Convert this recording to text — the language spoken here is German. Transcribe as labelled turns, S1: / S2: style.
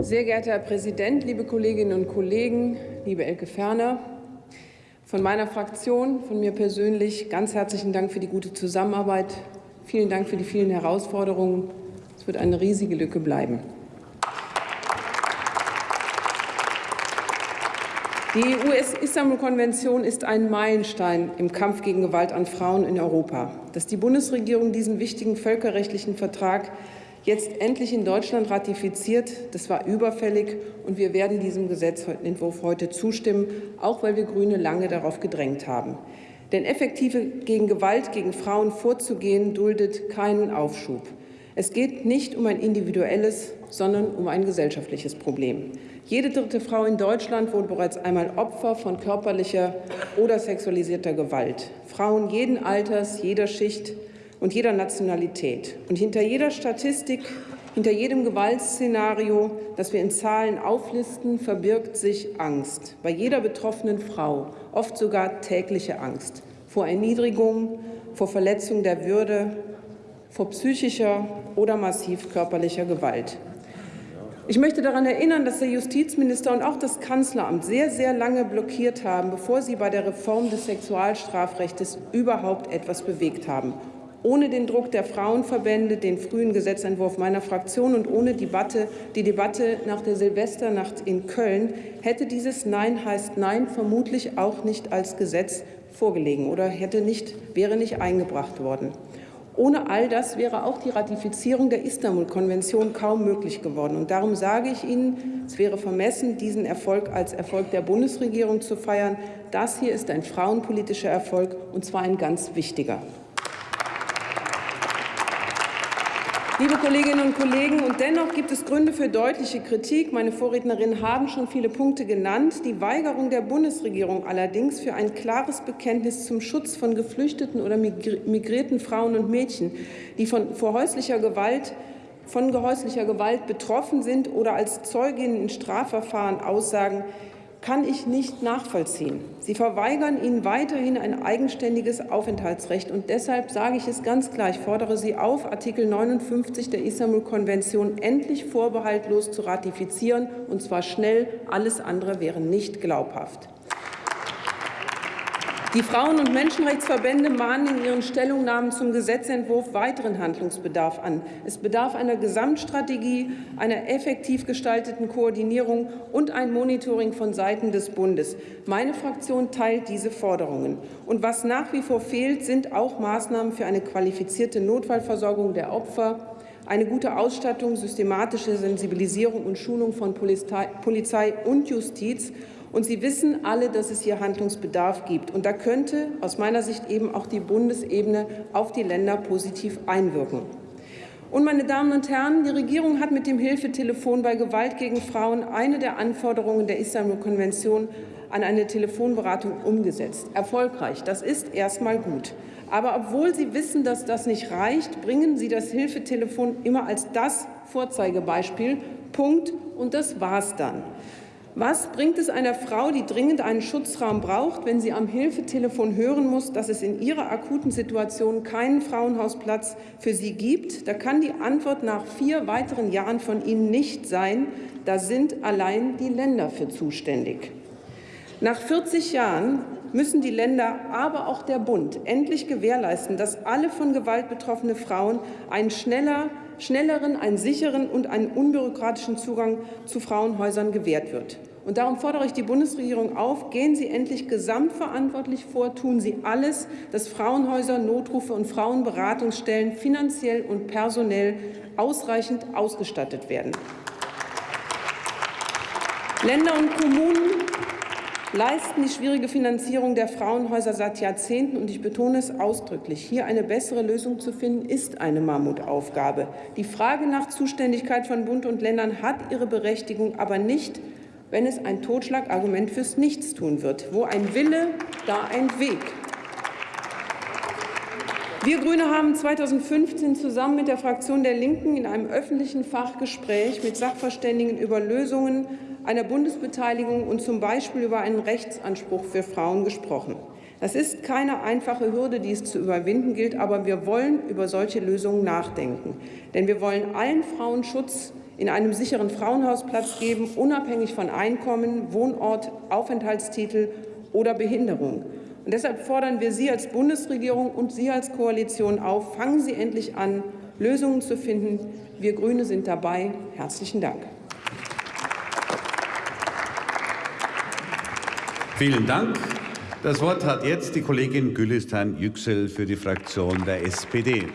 S1: Sehr geehrter Herr Präsident, liebe Kolleginnen und Kollegen, liebe Elke Ferner! Von meiner Fraktion, von mir persönlich ganz herzlichen Dank für die gute Zusammenarbeit. Vielen Dank für die vielen Herausforderungen. Es wird eine riesige Lücke bleiben. Die US-Istanbul-Konvention ist ein Meilenstein im Kampf gegen Gewalt an Frauen in Europa. Dass die Bundesregierung diesen wichtigen völkerrechtlichen Vertrag jetzt endlich in Deutschland ratifiziert, das war überfällig, und wir werden diesem Gesetzentwurf heute zustimmen, auch weil wir Grüne lange darauf gedrängt haben. Denn effektive gegen Gewalt gegen Frauen vorzugehen, duldet keinen Aufschub. Es geht nicht um ein individuelles, sondern um ein gesellschaftliches Problem. Jede dritte Frau in Deutschland wurde bereits einmal Opfer von körperlicher oder sexualisierter Gewalt. Frauen jeden Alters, jeder Schicht und jeder Nationalität. Und hinter jeder Statistik, hinter jedem Gewaltszenario, das wir in Zahlen auflisten, verbirgt sich Angst. Bei jeder betroffenen Frau, oft sogar tägliche Angst vor Erniedrigung, vor Verletzung der Würde, vor psychischer oder massiv körperlicher Gewalt. Ich möchte daran erinnern, dass der Justizminister und auch das Kanzleramt sehr, sehr lange blockiert haben, bevor sie bei der Reform des Sexualstrafrechts überhaupt etwas bewegt haben. Ohne den Druck der Frauenverbände, den frühen Gesetzentwurf meiner Fraktion und ohne Debatte, die Debatte nach der Silvesternacht in Köln hätte dieses Nein heißt Nein vermutlich auch nicht als Gesetz vorgelegen oder hätte nicht, wäre nicht eingebracht worden. Ohne all das wäre auch die Ratifizierung der Istanbul-Konvention kaum möglich geworden. Und darum sage ich Ihnen, es wäre vermessen, diesen Erfolg als Erfolg der Bundesregierung zu feiern. Das hier ist ein frauenpolitischer Erfolg, und zwar ein ganz wichtiger. Liebe Kolleginnen und Kollegen, und dennoch gibt es Gründe für deutliche Kritik. Meine Vorrednerinnen haben schon viele Punkte genannt. Die Weigerung der Bundesregierung allerdings für ein klares Bekenntnis zum Schutz von geflüchteten oder migrierten Frauen und Mädchen, die von, vor häuslicher Gewalt von gehäuslicher Gewalt betroffen sind oder als Zeuginnen in Strafverfahren aussagen, kann ich nicht nachvollziehen. Sie verweigern ihnen weiterhin ein eigenständiges Aufenthaltsrecht. Und deshalb sage ich es ganz klar, ich fordere Sie auf, Artikel 59 der Istanbul-Konvention endlich vorbehaltlos zu ratifizieren, und zwar schnell. Alles andere wäre nicht glaubhaft. Die Frauen- und Menschenrechtsverbände mahnen in ihren Stellungnahmen zum Gesetzentwurf weiteren Handlungsbedarf an. Es bedarf einer Gesamtstrategie, einer effektiv gestalteten Koordinierung und ein Monitoring von Seiten des Bundes. Meine Fraktion teilt diese Forderungen. Und was nach wie vor fehlt, sind auch Maßnahmen für eine qualifizierte Notfallversorgung der Opfer, eine gute Ausstattung, systematische Sensibilisierung und Schulung von Polizei und Justiz und Sie wissen alle, dass es hier Handlungsbedarf gibt. Und da könnte aus meiner Sicht eben auch die Bundesebene auf die Länder positiv einwirken. Und, meine Damen und Herren, die Regierung hat mit dem Hilfetelefon bei Gewalt gegen Frauen eine der Anforderungen der Istanbul-Konvention an eine Telefonberatung umgesetzt. Erfolgreich. Das ist erst mal gut. Aber obwohl Sie wissen, dass das nicht reicht, bringen Sie das Hilfetelefon immer als das Vorzeigebeispiel. Punkt. Und das war's dann. Was bringt es einer Frau, die dringend einen Schutzraum braucht, wenn sie am Hilfetelefon hören muss, dass es in ihrer akuten Situation keinen Frauenhausplatz für sie gibt? Da kann die Antwort nach vier weiteren Jahren von Ihnen nicht sein, da sind allein die Länder für zuständig. Nach 40 Jahren müssen die Länder, aber auch der Bund endlich gewährleisten, dass alle von Gewalt betroffene Frauen einen schneller, schnelleren, einen sicheren und einen unbürokratischen Zugang zu Frauenhäusern gewährt wird. Und darum fordere ich die Bundesregierung auf, gehen Sie endlich gesamtverantwortlich vor, tun Sie alles, dass Frauenhäuser, Notrufe und Frauenberatungsstellen finanziell und personell ausreichend ausgestattet werden. Länder und Kommunen leisten die schwierige Finanzierung der Frauenhäuser seit Jahrzehnten. Und ich betone es ausdrücklich, hier eine bessere Lösung zu finden, ist eine Mammutaufgabe. Die Frage nach Zuständigkeit von Bund und Ländern hat ihre Berechtigung, aber nicht wenn es ein Totschlagargument fürs Nichtstun wird. Wo ein Wille, da ein Weg. Wir Grüne haben 2015 zusammen mit der Fraktion der Linken in einem öffentlichen Fachgespräch mit Sachverständigen über Lösungen einer Bundesbeteiligung und zum Beispiel über einen Rechtsanspruch für Frauen gesprochen. Das ist keine einfache Hürde, die es zu überwinden gilt, aber wir wollen über solche Lösungen nachdenken. Denn wir wollen allen Frauen Schutz in einem sicheren Frauenhaus Platz geben, unabhängig von Einkommen, Wohnort, Aufenthaltstitel oder Behinderung. Und deshalb fordern wir Sie als Bundesregierung und Sie als Koalition auf, fangen Sie endlich an, Lösungen zu finden. Wir Grüne sind dabei. Herzlichen Dank.
S2: Vielen Dank. Das Wort hat jetzt die Kollegin Gülistan Yüksel für die Fraktion der SPD.